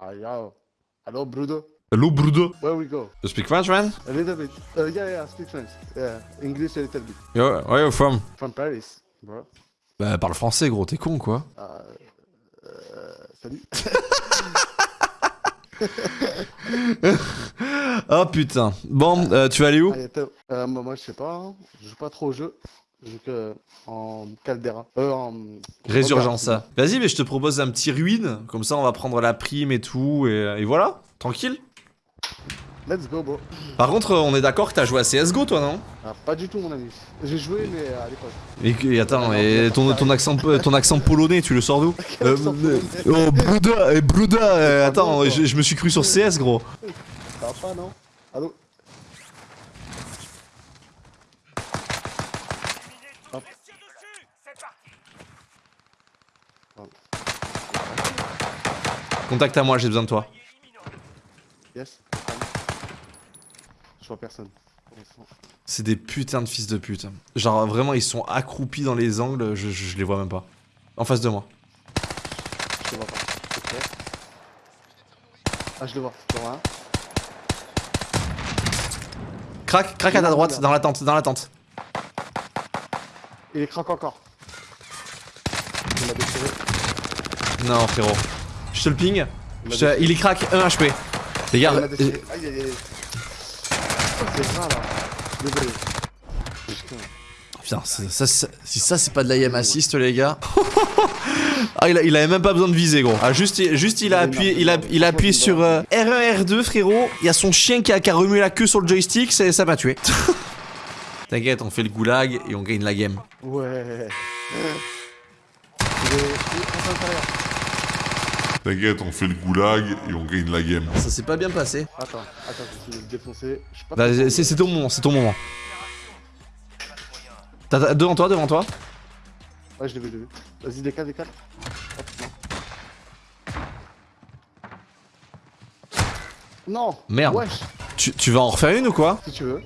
Ah, yeah. Hello, Brudo. Hello, Brudo. Where we go? You speak French, man? A little bit. Uh, yeah, yeah, I speak French. Yeah, English a little bit. Yo, where you from? From Paris, bro. Bah, parle français, gros, t'es con, quoi. Uh, salut. Oh putain. Bon, euh, tu vas aller où? Euh, moi, moi, je sais pas. hein. Je joue pas trop au jeu. Que en Caldera. Euh, en... Résurgence, ça. Vas-y, mais je te propose un petit ruine. Comme ça, on va prendre la prime et tout. Et, et voilà, tranquille. Let's go, bro. Par contre, on est d'accord que t'as joué à CSGO, toi, non? Ah, pas du tout, mon ami. J'ai joué, mais à l'époque. et, et attends, et ton, ton, accent, ton accent polonais, tu le sors d'où? Euh, euh, Oh, Bruda, eh, Bruda, euh, attends, je, je me suis cru sur CS, gros. Ça va pas, non? Allô Hop. Contacte à moi, j'ai besoin de toi. Yes. Je vois personne. C'est des putains de fils de pute. Genre, vraiment, ils sont accroupis dans les angles, je, je, je les vois même pas. En face de moi. Je te vois pas. Ah, je le vois. Je le vois un. Crac, crac à ta droite, dans la tente, dans la tente. Il est craque encore. Il m'a déchiré. Non, frérot. Je te le ping. Il Je est crack, 1 HP. Les gars, euh. Aïe aïe aïe. Oh, c'est grave là. Désolé. Putain. Ça, ça- si ça c'est pas de l'IM assist les gars. ah il, a- il avait même pas besoin de viser gros. Ah juste, il- juste il a appuyé, il a, il a appuyé sur euh, R1 R2 frérot. Il y a son chien qui a, qui a remué la queue sur le joystick, ça m'a tué. T'inquiète, on fait le goulag et on gagne la game. Ouais. Il est. Il est en intérieur. T'inquiète, on fait le goulag et on gagne la game. Ça s'est pas bien passé. Attends, attends, je vais le défoncer. Je suis pas Bah, trop- c'est ton moment, c'est ton moment. T'as- t'as- devant toi, devant toi. Ouais, je l'ai vu, je l'ai vu. Vas-y, décale, décale. Non. Merde. Wesh, Tu, tu vas en refaire une ou quoi? Si tu veux.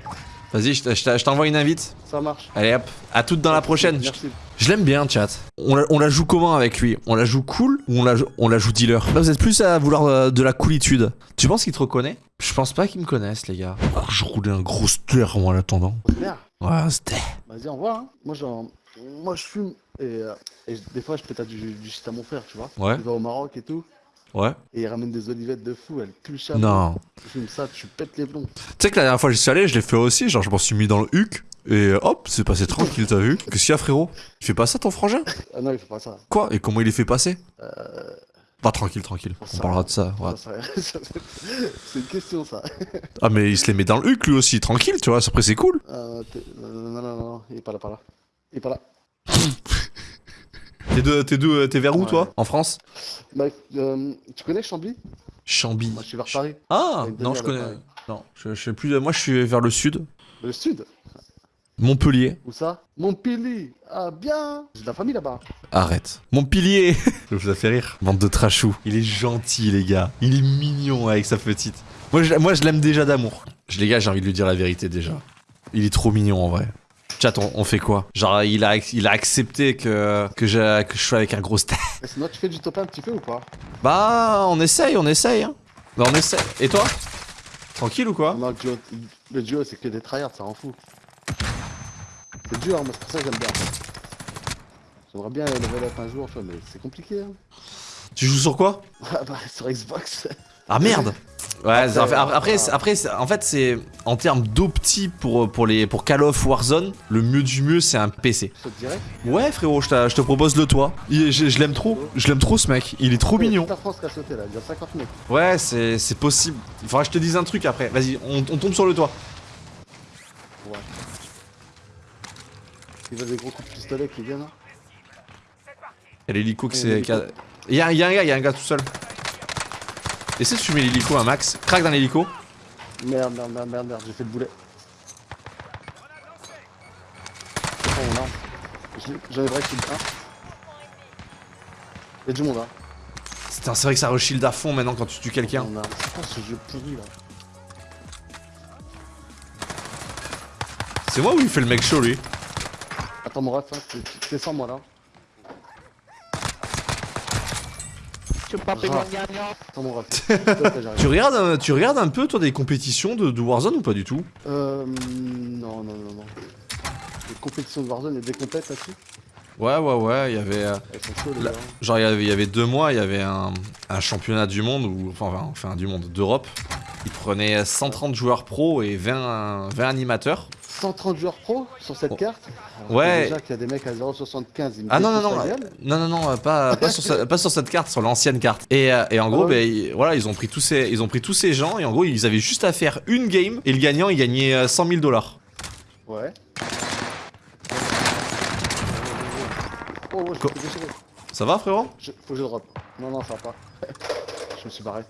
Vas-y, je t'envoie une invite. Ça marche. Allez hop, à toute dans la prochaine. Merci. Je l'aime bien, chat. On la, on la joue comment avec lui? On la joue cool ou on la, joue- on la joue dealer? Là, vous êtes plus à vouloir euh, de la coolitude. Tu penses qu'il te reconnaît? Je pense pas qu'il me connaisse, les gars. Oh, je roulais un gros ster, moi, en attendant. Merde. Ouais, c'était. Vas-y, on voit. Hein. Moi, genre, moi, je fume. Et, euh, et je- des fois, je pétate du, du shit à mon frère, tu vois. Ouais. Il va au Maroc et tout. Ouais. Et il ramène des olivettes de fou. Elle tue le chat. Non. Tu fumes ça, tu pètes les plombs. Tu sais que la dernière fois que j'y suis allé, je l'ai fait aussi. Genre, je m'en suis mis dans le huc. Et hop, c'est passé tranquille, t'as vu Qu'est-ce qu'il y a, frérot? Il fait pas ça, ton frangin? Ah non, il faut pas ça. Quoi? Et comment il est fait passer? Euh. Pas tranquille, tranquille. On Ça- parlera de ça. ouais. Ça, ça- C'est une question, ça. Ah, mais il se les met dans le huc, lui aussi. Tranquille, tu vois. Après, c'est cool. Euh, euh, non, non, non, il est pas là, pas là. Il est pas là. T'es de- t'es de- t'es vers où, Ouais. toi? En France? Bah, euh, tu connais Chambly? Chambly. Moi, je suis vers Paris. Ah non je connais. Non, je, je sais plus. Moi je suis vers le sud. Le sud? Montpellier. Où ça Montpellier Ah, bien J'ai de la famille là-bas. Arrête. Montpellier. Je vous a fait rire. Bande de trachou. Il est gentil les gars. Il est mignon avec sa petite. Moi je, moi, je l'aime déjà d'amour. Je les gars j'ai envie de lui dire la vérité déjà. Il est trop mignon en vrai. Chat on, on fait quoi Genre il a, il a accepté que, que, je, que je sois avec un gros star. Et sinon, tu fais du top 1 un petit peu ou pas Bah on essaye, on essaye. Hein. Bah on essaye. Et toi Tranquille ou quoi Non, le duo, le duo c'est que des tryhards, ça en fout. C'est dur, hein, moi, c'est pour ça que j'aime bien. J'aimerais bien level up un jour, tu vois, mais c'est compliqué. Hein. Tu joues sur quoi? Ah bah, sur Xbox. Ah merde Ouais, Après, après, en fait, c'est en termes d'opti pour, pour, les, pour Call of Warzone, le mieux du mieux, c'est un PC. Dirais. Ouais, frérot, je, te propose le toit. Il- je je l'aime trop, je l'aime trop ce mec, il est trop mignon. Toute la France qui a sauté là, il y a 50 mecs. Ouais, c'est c'est possible. Il faudra que je te dise un truc après. Vas-y, on, on tombe sur le toit. Ouais. Ils veulent des gros coups de pistolet qui viennent. hein. Il y a l'hélico qui Et c'est. l'hélico. qui a- Il y, a, il un gars, il y a un gars tout seul. Essaie de fumer l'hélico à max. Crac dans l'hélico. Merde, merde, merde, merde, merde, j'ai fait le boulet. C'est pas mon arme. Je- J'en ai break sur le 1. Y'a du monde, hein. Putain, c'est vrai que ça reshield à fond maintenant quand tu tues quelqu'un. C'est quoi ce jeu pourri là C'est moi ou il fait le mec chaud lui Attends, hein, t'es- sans moi là. Tu peux pas. Tu regardes, un- tu regardes un peu, toi, des compétitions de, de Warzone ou pas du tout? Euh. Non, non, non, non. Les compétitions de Warzone, il y a des compètes là-dessus? Ouais, ouais, ouais, il y avait... euh, Elles sont chaudes. Genre, il y avait, il y avait deux mois, il y avait un, un championnat du monde, ou enfin, enfin, du monde, d'Europe. Il prenait 130 joueurs pro et 20, 20 animateurs. 130 joueurs pro sur cette carte Alors, Ouais. Déjà qu'il y a des mecs à 0,75. ils me Ah non, non, non, euh, non, non, non, euh, pas, pas, sur, ce- pas sur cette carte, sur l'ancienne carte. Et, euh, et en gros, Ah ouais. ben, ils- voilà, ils ont, pris tous ces, ils ont pris tous ces gens, et en gros, ils avaient juste à faire une game, et le gagnant, il gagnait euh, 100 000 dollars. Ouais. Oh, ouais, je. Ça va, frérot? Je- Faut que je drop. Non, non, ça va pas. je me suis barré.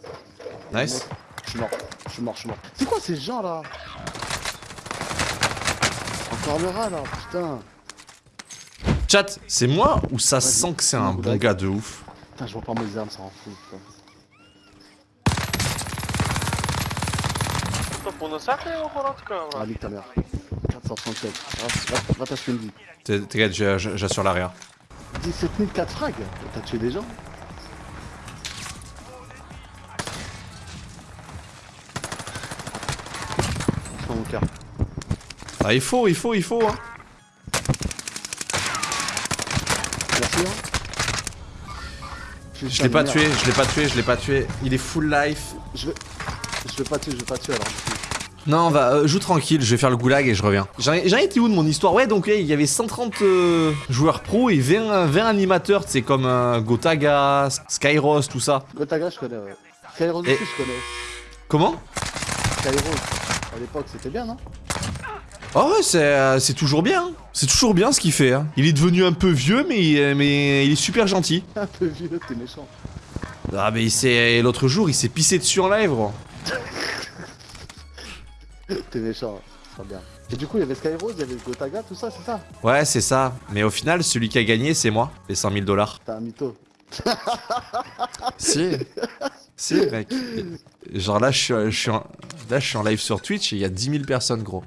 Nice. Je suis mort. Je suis mort, je suis mort. C'est quoi ces gens là Rat là, putain. Chat, c'est moi ou ça sent que c'est un bon gars de ouf Putain, je vois pas mes armes, ça rend fou. putain. Ah, nique ta mère. 467. Va- va- t'acheter une vie. T'es- T'inquiète, j'assure l'arrière. 17 000 4 frags T'as tué des gens Prends mon cœur. Ah, il faut, il faut, il faut. Hein. Merci hein. Je l'ai pas tué, je l'ai pas tué, je l'ai pas tué. Il est full life. Je vais... Je vais pas tuer, je vais pas tuer alors. Non, va, euh, joue tranquille, je vais faire le goulag et je reviens. J'en ai, j'en étais où de mon histoire? Ouais, donc il y avait 130 euh, joueurs pro et 20, 20 animateurs, c'est comme euh, Gotaga, Skyros, tout ça. Gotaga, je connais, ouais. Skyros Et- aussi, je connais. Comment? Skyros, à l'époque, c'était bien, non? Ah ouais, c'est euh, c'est toujours bien. C'est toujours bien ce qu'il fait. hein. Il est devenu un peu vieux, mais, euh, mais il est super gentil. Un peu vieux, t'es méchant. Ah, mais il s'est- l'autre jour, il s'est pissé dessus en live, gros. T'es méchant, c'est bien. Et du coup, il y avait Skyros, il y avait Gotaga, tout ça, c'est ça? Ouais, c'est ça. Mais au final, celui qui a gagné, c'est moi, les 100 000 dollars. T'es un mytho. Si. si, mec. Genre là, je suis, je suis en, là, je suis en live sur Twitch et il y a 10 000 personnes, gros.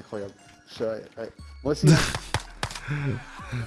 Incroyable. Je- ouais, ouais. Moi aussi.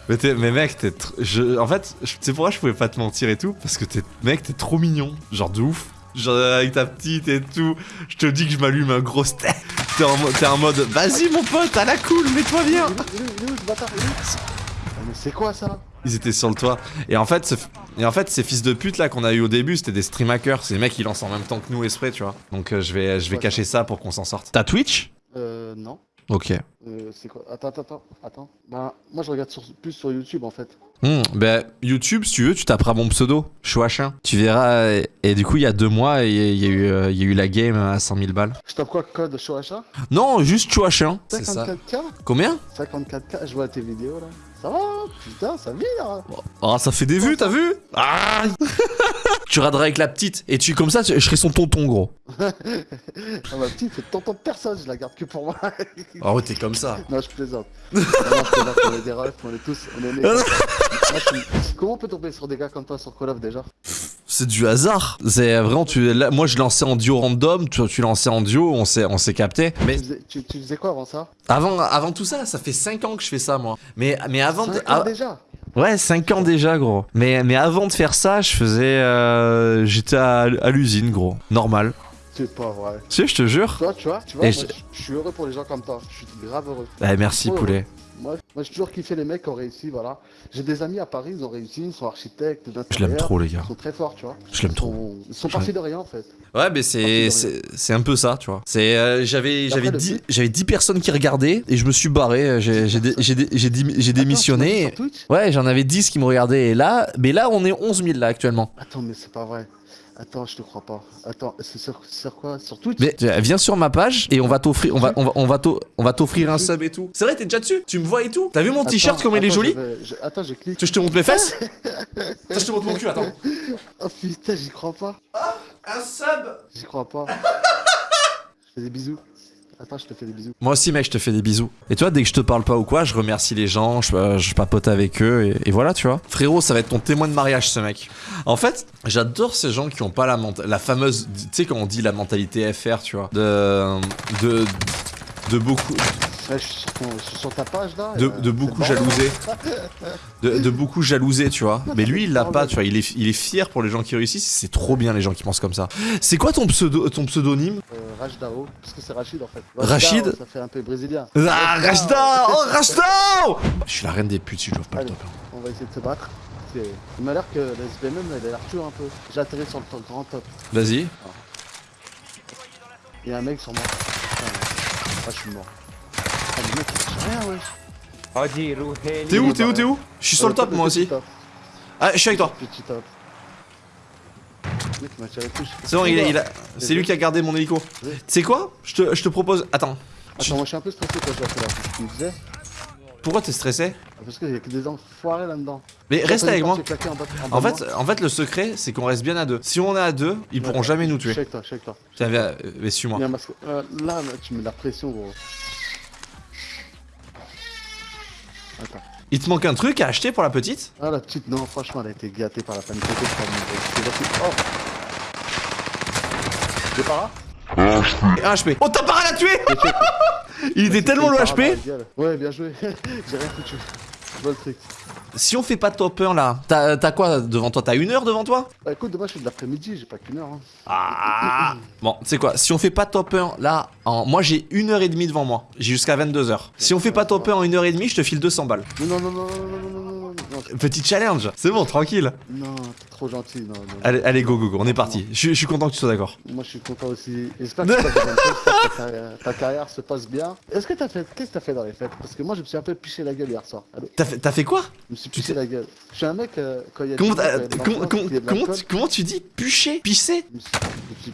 Mais, t'es- mais mec, t'es tr- je, en fait, je- tu sais pourquoi je pouvais pas te mentir et tout? Parce que t'es, mec, t'es trop mignon, genre de ouf. Genre avec ta petite et tout, je te dis que je m'allume un gros steak. T'es en, mo- en mode, vas-y mon pote, à la cool, mets-toi bien. Il est où, il est où, il est où, ce bâtard? Il est où? Mais c'est quoi ça? Ils étaient sur le toit. Et en fait, ce- et en fait, ces fils de pute là qu'on a eu au début, c'était des stream hackers. C'est des mecs qui lancent en même temps que nous esprit, tu vois. Donc euh, je vais, je vais Ouais, cacher ça pour qu'on s'en sorte. T'as Twitch? Euh, non. Ok. Euh, c'est quoi? Attends, attends, attends. Bah, moi je regarde sur- plus sur YouTube en fait. Hmm, ben, YouTube, si tu veux, tu taperas mon pseudo, Chouachin. Tu verras. Et, et du coup, il y a deux mois, il y, a- y euh, il y a eu la game à 100 000 balles. Je tape quoi code achat Non, juste Chouachin. C'est ça. 54K Combien? 54K, je vois tes vidéos là. Ça va Putain, ça vire Ah, ça fait des vues, t'as vu Ah Tu raderas avec la petite. Et tu, comme ça, je serai son tonton, gros. Ah ma petite, c'est tonton de personne, je la garde que pour moi. Ah ouais, t'es comme ça. non, je plaisante. non, non, je plaisante, on est des refs, on est tous, on est nés Comment on peut tomber sur des gars comme toi sur Call of déjà? C'est du hasard. C'est vraiment, tu, là, moi je lançais en duo random, tu, tu lançais en duo, on s'est, on s'est capté. Mais tu faisais, tu, tu faisais quoi avant ça? Avant, avant tout ça, ça fait 5 ans que je fais ça, moi. Mais, mais avant, de- Cinq ans ah, déjà? Ouais, 5 ans déjà, gros. Mais, mais avant de faire ça, je faisais, euh, j'étais à, à l'usine, gros. Normal. C'est pas vrai. Tu sais, je te jure. Toi, tu vois, tu vois, moi, je- suis heureux pour les gens comme toi. Je suis grave heureux. Eh, merci, Ouais, poulet. Moi, moi j'ai toujours kiffé les mecs qui ont réussi, voilà. J'ai des amis à Paris, ils ont réussi, ils sont architectes, Je l'aime trop, les gars. Ils sont très forts, tu vois. Je l'aime Ils trop. sont, ils sont partis de rien en fait. Ouais, mais c'est, c'est, c'est un peu ça, tu vois. C'est, euh, j'avais, j'avais le 10, but- j'avais 10 personnes qui regardaient et je me suis barré. J'ai, j'ai, dé- j'ai, dé- j'ai, dé- j'ai démissionné. Ouais, j'en avais 10 qui me regardaient et là, mais là on est 11 000 là actuellement. Attends, mais c'est pas vrai. Attends, je te crois pas. Attends, c'est sur, sur quoi? Sur Twitch? Mais euh, viens sur ma page et on va t'offrir, on va, on va, on va, on va t'offrir un sub et tout. C'est vrai, t'es déjà dessus? Tu me vois et tout? T'as vu mon t-shirt comme il est joli? je vais- je- Attends, je clique. Tu veux je te montre mes fesses? Ça, je te montre mon cul, attends. Oh putain, j'y crois pas. Un sub J'y crois pas. je fais des bisous. Attends, je te fais des bisous. Moi aussi, mec, je te fais des bisous. Et toi, dès que je te parle pas ou quoi, je remercie les gens, je, euh, je papote avec eux et, voilà, tu vois. Frérot, ça va être ton témoin de mariage, ce mec. En fait, j'adore ces gens qui ont pas la, la fameuse, tu sais, quand on dit la mentalité FR, tu vois, de, de, de beaucoup, Ouais, je suis sur, ton- ta page là. de, euh, beaucoup le bordel. jalouser. De, de beaucoup jalouser, tu vois. Mais lui, il l'a pas, tu vois. Il est, il est fier pour les gens qui réussissent. C'est trop bien les gens qui pensent comme ça. C'est quoi ton, pseudo, ton pseudonyme? Euh, Rajdao, parce que c'est Rachid en fait. Rachid? Ça fait un peu brésilien. Ah, Rachda Oh, Rachda Je suis la reine des putes si je dois pas le top. On va essayer de se battre. Il m'a l'air que la SBMM elle a l'air un peu. J'ai atterri sur le top- grand top. Vas-y. Il y a un mec sur moi. Ah, je suis mort. T'es où T'es où T'es où? Je suis sur le top moi aussi. Ah, je suis avec toi. C'est bon, il, a- il a... c'est lui qui a gardé mon hélico. Tu sais quoi? Je te, je te propose. Attends. Attends, moi je suis un peu stressé quand j'ai fait là. Tu me disais Pourquoi t'es stressé? Parce qu'il y a que des enfoirés là-dedans. Mais reste avec moi. En fait, en fait, le secret, c'est qu'on reste bien à deux. Si on est à deux, ils pourront jamais nous tuer. avec toi, je suis avec toi. Tiens, viens, euh, mais suis-moi. Euh, là, là, tu mets la pression, gros. Attends. Il te manque un truc à acheter pour la petite? Ah, la petite, non, franchement, elle a été gâtée par la panique. Oh J'ai pas là? Un HP. Oh, t'as pas à tuer Il était tellement low HP. Ouais, bien joué. J'ai rien foutu. Je vois le truc. Si on fait pas top 1 là, t'as quoi devant toi T'as une heure devant toi Bah écoute, demain je fais de l'après-midi, j'ai pas qu'une heure. Ah Bon, tu sais quoi, si on fait pas top 1 là, en... moi j'ai une heure et demie devant moi. J'ai jusqu'à 22h. Si on fait pas top 1 en une heure et demie, je te file 200 balles. Non, non, non, non, non, non, non, non. Petit challenge, c'est bon, tranquille. Non, t'es trop gentil. Non, non. Allez, allez, go, go, go, on est parti. Je, suis content que tu sois d'accord. Moi je suis content aussi. J'espère que, ta, carrière, se passe bien. Est-ce que t'as fait. Qu'est-ce que t'as fait dans les fêtes Parce que moi je me suis un peu piché la gueule hier soir. T'as fait, fait quoi tu piché sais- la gueule. Je suis un mec, euh, quand il y a comment, comment, y a tu, comment tu dis Pucher Pisser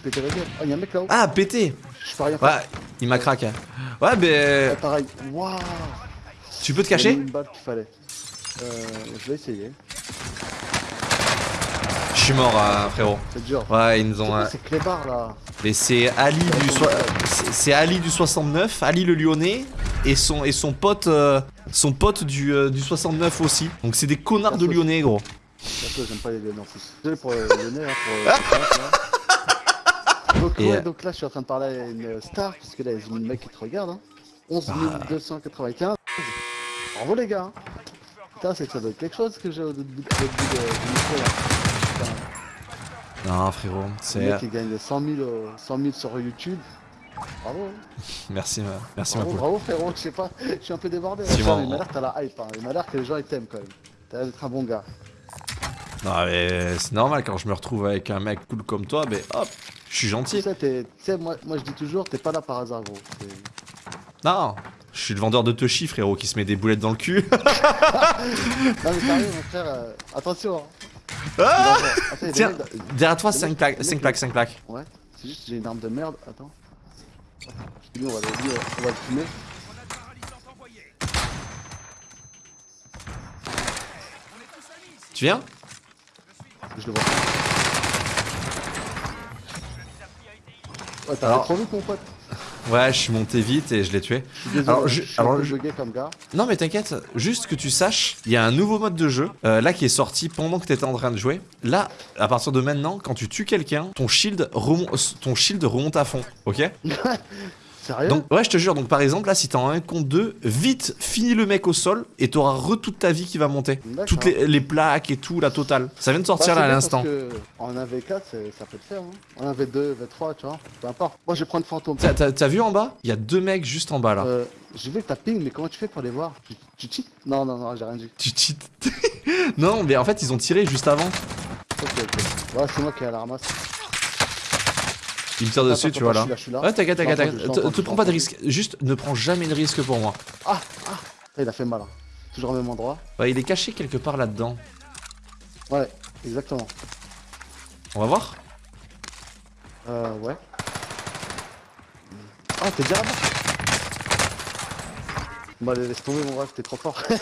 pété la gueule. Oh, il y a un mec là-haut. Ah, péter Je peux rien faire. Ouais, il m'a craqué. Ouais, Ah, ben. pareil. Waouh Tu peux te cacher une balle qu'il fallait. Euh, je vais essayer. Je suis mort, euh, frérot. C'est dur. Ouais, ils nous C'est ont. quoi euh, ces clébards là? Mais c'est Ali du c'est Ali du 69, Ali le Lyonnais et son et son pote euh, son pote du, euh, du 69 aussi. Donc c'est des connards de Lyonnais gros. J'aime pas les Lyonnais. Désolé pour euh, le nez, hein, pour. euh, pour donc, ouais, donc là, je suis en train de parler à une star, parce que là, il y a une mec qui te regarde. Hein. 11 Bah. 295. Bravo les gars. hein. Putain, c'est que ça doit être quelque chose que j'ai au bout du micro là. Putain, Non frérot, le c'est mec qui gagne 100 000, euh, 100 000 sur YouTube. Bravo. hein. merci ma- merci ma Bravo, poule. bravo frérot, je sais pas, je suis un peu débordé. Si, mais il m'a l'air que t'as la hype, hein. il m'a l'air que les gens ils t'aiment quand même. T'as l'air d'être un bon gars. Non mais c'est normal quand je me retrouve avec un mec cool comme toi, mais hop, je suis gentil. tu sais, moi, moi je dis toujours, t'es pas là par hasard gros. Non, je suis le vendeur de Toshi frérot qui se met des boulettes dans le cul. Non mais sérieux mon frère, euh, attention. Hein. Ah. Attends, Tiens, mecs derrière toi le 5 mec- plaques, le 5 mec- plaques, 5 plaques. Ouais, c'est juste j'ai une arme de merde, attends. Lui on va le, on va le fumer. Tu viens? Je le vois. Ouais, t'as trop vite mon pote. Ouais, je suis monté vite et je l'ai tué. Je suis désolé, Alors, je- je suis alors, un peu je- bugué comme gars. Non mais t'inquiète, juste que tu saches, il y a un nouveau mode de jeu, euh, là qui est sorti pendant que t'étais en train de jouer. Là, à partir de maintenant, quand tu tues quelqu'un, ton shield, remon- ton shield remonte à fond, ok? Sérieux Donc ouais, je te jure, donc par exemple, là si t'es en 1 contre 2, vite, finis le mec au sol et t'auras re toute ta vie qui va monter. Toutes les, les plaques et tout, la totale. Ça vient de Bah, sortir c'est là à l'instant. En 1v4, c'est- ça peut le faire. Hein. En 1v2, v3, tu vois. Peu importe. Moi je vais prendre fantôme. T'as- vu en bas? Il y a deux mecs juste en bas là. Euh, j'ai vu que t'as ping, mais comment tu fais pour les voir? Tu, tu cheats? Non, non, non, j'ai rien dit. Tu cheats. non, mais en fait ils ont tiré juste avant. Ok, ok. Ouais, c'est moi qui ai à la ramasse. Ils me tirent dessus, Attends, tu vois là. je suis là, je suis là. Ouais, t'inquiète, t'inquiète, t'inquiète. Te- prends pas de risque. Juste ne prends jamais de risque pour moi. Ah, ah Il a fait mal. hein. Toujours au même endroit. Ouais, il est caché quelque part là-dedans. Ouais, exactement. On va voir Euh, ouais. Ah, t'es déjà là-bas Bah, laisse tomber mon ref, t'es trop fort.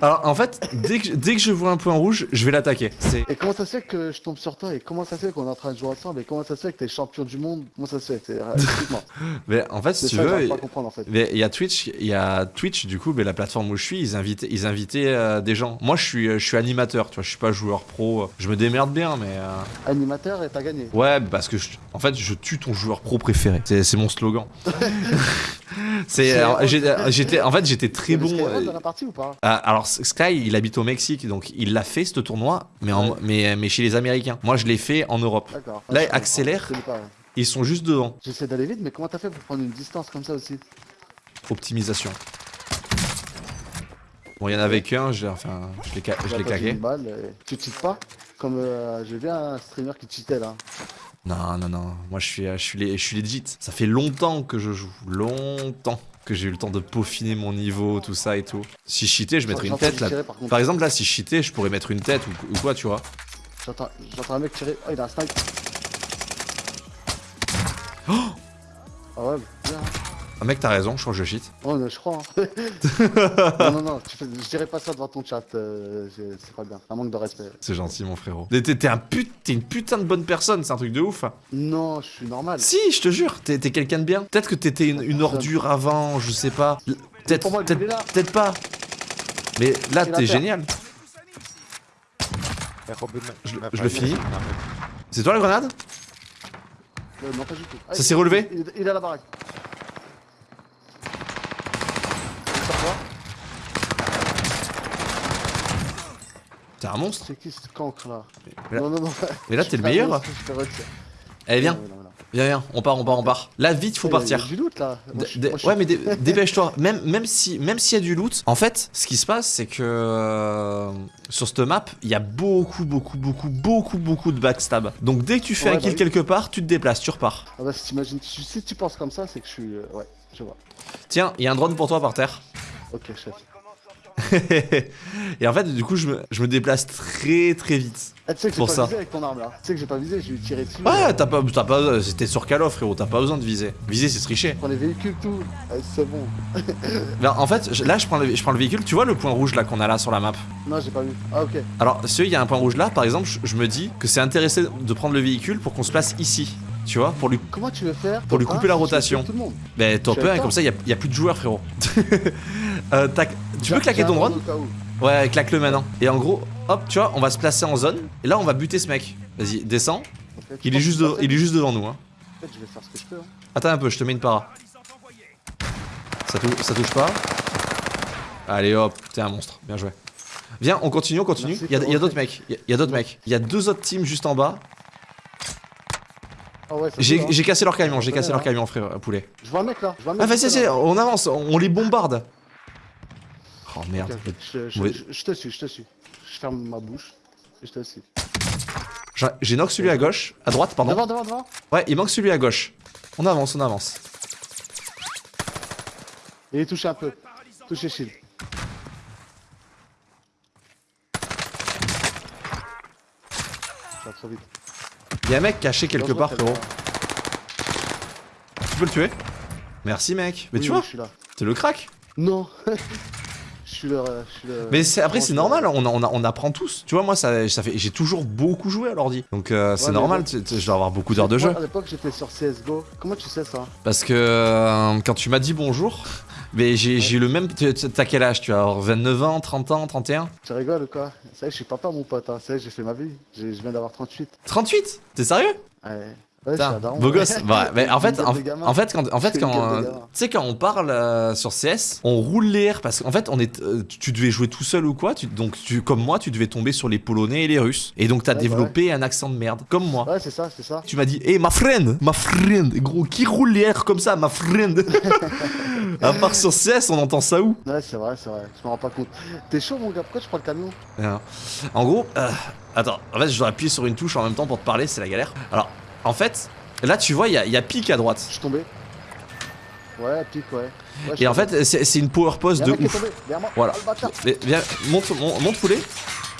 Alors en fait, dès que, dès que je vois un point rouge, je vais l'attaquer. Et comment ça se fait que je tombe sur toi Et comment ça se fait qu'on est en train de jouer ensemble Et comment ça se fait que t'es champion du monde? Comment ça se fait? Euh, mais en fait, si tu ça veux, en fait. mais il y a Twitch, il y a Twitch du coup, mais la plateforme où je suis, ils invitaient, ils invitaient euh, des gens. Moi, je suis, je suis animateur, tu vois, je suis pas joueur pro. Je me démerde bien, mais euh, Animateur et t'as gagné. ouais, parce que je- en fait, je tue ton joueur pro préféré. C'est mon slogan. C'est, j'étais, en fait, j'étais très bon. Euh, dans la partie ou pas? Ah, alors Sky, il habite au Mexique, donc il l'a fait ce tournoi, mais, en- Ouais. mais, mais chez les Américains. Moi, je l'ai fait en Europe. D'accord. Là, comprends. accélère. Ils sont juste devant. J'essaie d'aller vite, mais comment t'as fait pour prendre une distance comme ça aussi? Optimisation. Bon, il y en avait qu'un, je l'ai enfin, je l'ai ca- je l'ai T'as pas claqué. une balle, et Tu cheats pas Comme euh, j'ai vu un streamer qui cheatait là. Non, non, non. Moi, je suis, je suis, les- je suis legit. Ça fait longtemps que je joue. Longtemps que j'ai eu le temps de peaufiner mon niveau, tout ça et tout. Si je cheatais, je mettrais une tête là. tirer, par exemple, là, si je cheatais, je pourrais mettre une tête ou, ou quoi, tu vois. J'entends un mec tirer. Oh, il a un snipe. Oh ah ouais, bien. Ah, mec, t'as raison, je crois que je cheat. Oh, je crois. Hein. non, non, non, je dirais pas ça devant ton chat. euh, c'est pas bien. Un manque de respect. C'est gentil, mon frérot. T'es un put... une putain de bonne personne, c'est un truc de ouf. Non, je suis normal. Si, je te jure, t'es quelqu'un de bien. Peut-être que t'étais une, une ordure avant, je sais pas. Peut-être là. peut-être pas. Mais là, Il a t'es génial. Je, je le finis. C'est toi la grenade? Euh, non, pas du tout. Ah, Ça il- s'est relevé? Il, il est à la baraque. Il est sur toi. T'es un monstre. C'est qui ce cancre là Mais là- Non, non, non. mais là, t'es le meilleur. monstre, je te retire. Allez, viens, Non, non, non. viens, viens. On part, on part, on part. Là, vite, faut partir. il y a du loot là. Moi, D- je- d- moi, je ouais, mais dé- dépêche-toi. Même, même si, même s'il y a du loot, en fait, ce qui se passe, c'est que euh, sur cette map, il y a beaucoup, beaucoup, beaucoup, beaucoup, beaucoup de backstab. Donc dès que tu fais Ouais, un bah kill oui. quelque part, tu te déplaces, tu repars. Ah bah, si t'imagines, si si tu penses comme ça, c'est que je suis. euh, Ouais, je vois. Tiens, il y a un drone pour toi par terre. Ok, chef. Et en fait, du coup, je me, je me déplace très, très vite. Ah, tu sais que j'ai pas ça. visé avec ton arme là. Tu sais que j'ai pas visé, j'ai tiré dessus. Ouais, euh, t'as pas, t'as pas, c'était sur Call of, frérot. T'as pas besoin de viser. Viser, c'est tricher. Prends les véhicules, tout. Ah, c'est bon. Ben, en fait, je- là, je prends, le, je prends le véhicule. Tu vois le point rouge là qu'on a là sur la map? Non, j'ai pas vu. Ah, ok. Alors, si il y a un point rouge là, par exemple, je, je me dis que c'est intéressant de prendre le véhicule pour qu'on se place ici. Tu vois, pour lui. Comment tu veux faire Pour lui couper la rotation. Tout le monde? Ben, top Je suis 1, et comme ça, il y a, y a plus de joueurs, frérot. Euh, tac. Tu peux claquer ton drone. Ouais, claque-le maintenant. Et en gros, hop, tu vois, on va se placer en zone. Et là, on va buter ce mec. Vas-y, descends. Il est, juste de- il est juste devant nous. Hein. Je vais faire ce que je peux. hein. Attends un peu, je te mets une para. Ça, tou- ça touche pas. Allez hop, t'es un monstre. Bien joué. Viens, on continue, on continue. Merci, Il y a, d'autres mecs. Il y a- d'autres mecs. Il y a deux autres teams juste en bas. Ah ouais, J'ai hein. j'ai cassé leur camion, j'ai cassé leur hein. camion, frère, poulet. Je vois un mec là. Je vois un mec. Ah, vas-y, vas-y, on avance, on les bombarde. Oh merde. Je, je- Mauvais- je- je te suis, je te suis. Je ferme ma bouche. Et je te suis. J'ai- knock celui à gauche, à droite, pardon. Devant, devant, devant. Ouais, il manque celui à gauche. On avance, on avance. Il est touché un peu. Touché shield. Trop vite. Il y a un mec caché quelque part, frérot. Tu peux le tuer? Merci, mec. Mais Oui, tu vois, t'es le crack. Non. Je suis le. je suis le- Mais après, c'est normal, on, on, on apprend tous. Tu vois, moi, ça, ça fait, j'ai toujours beaucoup joué à l'ordi. Donc, euh, c'est normal, je dois avoir beaucoup d'heures de jeu. À l'époque, j'étais sur CSGO. Comment tu sais ça? Parce que euh, quand tu m'as dit bonjour, mais j'ai le même. T'as quel âge Tu as avoir 29 ans, 30 ans, 31 Tu rigoles ou quoi? C'est vrai que je suis papa, mon pote. Hein. C'est vrai que j'ai fait ma vie. Je viens d'avoir 38. 38 T'es sérieux? Ouais. Ouais, daron. beau gosse. Mais en fait, en, fait, quand, en fait, quand, tu sais, quand on parle euh, sur CS, on roule les airs parce qu'en fait, on est, euh, tu devais jouer tout seul ou quoi. Tu, donc, tu, comme moi, tu devais tomber sur les Polonais et les Russes. Et donc, t'as Ouais, bah développé un accent de merde, comme moi. Ouais, c'est ça, c'est ça. Tu m'as dit, hé, ma friend, ma friend, gros, qui roule les airs comme ça, ma friend? À part sur CS, on entend ça où? Ouais, c'est vrai, c'est vrai. Je me rends pas compte. T'es chaud, mon gars? Pourquoi tu prends le camion? Hein. En gros, euh, attends, en fait, je dois appuyer sur une touche en même temps pour te parler, c'est la galère. Alors, en fait, là, tu vois, il y a, il y a pic à droite. Je suis tombé. Ouais, pique, ouais. Et en fait, c'est une power pose de ouf. tombé. Voilà. Oh, le viens, monte, mon- monte poulet.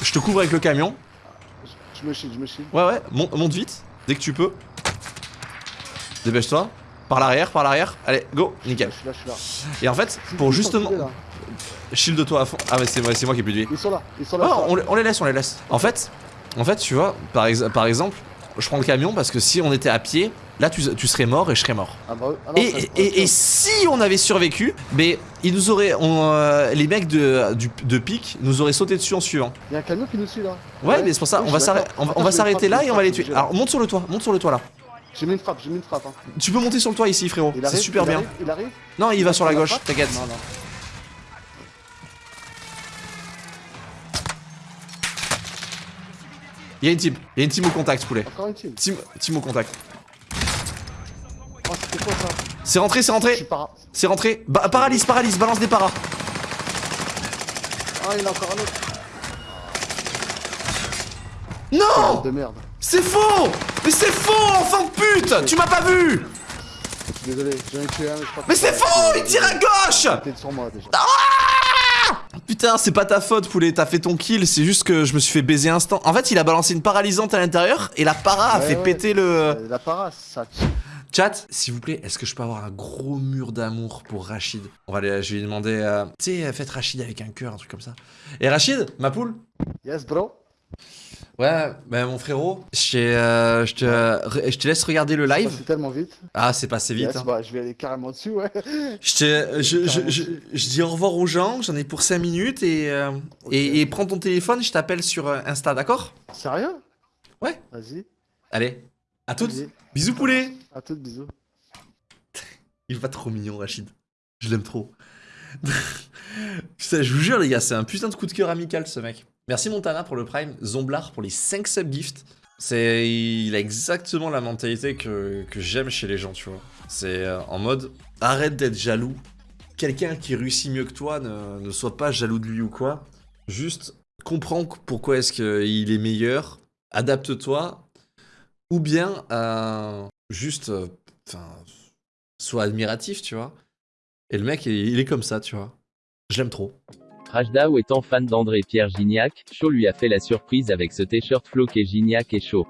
Je te couvre avec le camion. Je me chie, je me chie. Ouais, ouais, monte, monte vite, dès que tu peux. Dépêche-toi. par l'arrière, par l'arrière. Allez, go, nickel. Je suis là, je suis là. Et en fait, pour justement. Shield de toi à fond. Ah, mais c'est moi, c'est moi qui ai plus de vie. Ils sont là, ils sont là. Oh, on, les- on les laisse, on les laisse. En fait, en fait, tu vois, par, ex- par exemple, je prends le camion parce que si on était à pied, là tu, tu serais mort et je serais mort. Ah bah, ah non, Et, ça- et- et si on avait survécu, mais ils nous auraient, on, euh, les mecs de, du- de pique nous auraient sauté dessus en suivant. Il y a un camion qui nous suit là. Ouais, mais c'est pour ça, oui, on va s'arrêter, on, Attends, on va là et on va les tuer. Alors monte sur le toit, monte sur le toit là. J'ai mis une frappe, j'ai mis une frappe. Hein. Tu peux monter sur le toit ici, frérot. Il C'est super il bien. arrive, il arrive. Non, il va sur la Il gauche, t'inquiète. Non, non. Il y a une team, il y a une team au contact, poulet. Encore une team. Team, team au contact. Oh, c'était quoi ça C'est rentré, c'est rentré, para. c'est rentré. Ba- paralyse, paralyse, balance des paras. Ah, il a encore un autre. Non De merde. C'est faux Mais c'est faux, enfant de pute Tu m'as pas vu désolé, j'en ai tué un, mais je crois que Mais c'est faux Il tire à gauche T'es sur moi déjà. Putain, c'est pas ta faute, poulet, t'as fait ton kill, c'est juste que je me suis fait baiser instant. En fait, il a balancé une paralysante à l'intérieur et la para a fait ouais. péter le... Euh, La para, ça. Chat, s'il vous plaît, est-ce que je peux avoir un gros mur d'amour pour Rachid? On va aller, je vais lui demander, euh, tu sais, faites Rachid avec un cœur, un truc comme ça. Et Rachid, ma poule? Yes, bro. Ouais, bah mon frérot, je, euh, je, te, je te laisse regarder le C'est live. passé tellement vite. Ah, c'est passé vite. Yes, hein. bah, je vais aller carrément dessus, ouais. Je, te- je, je, Carrément je, dessus. je dis au revoir aux gens, j'en ai pour 5 minutes et, euh, et, et prends ton téléphone, je t'appelle sur euh, Insta, d'accord? Sérieux? Ouais. Vas-y. Allez, à toutes. Bisous poulet À toutes, bisous. Il va trop mignon, Rachid. Je l'aime trop. Putain, je vous jure, les gars, c'est un putain de coup de cœur amical, ce mec. Merci Montana pour le Prime, Zomblar pour les 5 subgifts. C'est, il a exactement la mentalité que, que j'aime chez les gens, tu vois. C'est euh, en mode, arrête d'être jaloux. Quelqu'un qui réussit mieux que toi, ne, ne sois pas jaloux de lui ou quoi. Juste, comprends pourquoi est-ce qu'il est meilleur, adapte-toi, ou bien, euh, juste, euh, sois admiratif, tu vois. Et le mec, il, il est comme ça, tu vois. Je l'aime trop. Rajdao étant fan d'André Pierre Gignac, Shaw lui a fait la surprise avec ce t-shirt floqué Gignac et Shaw.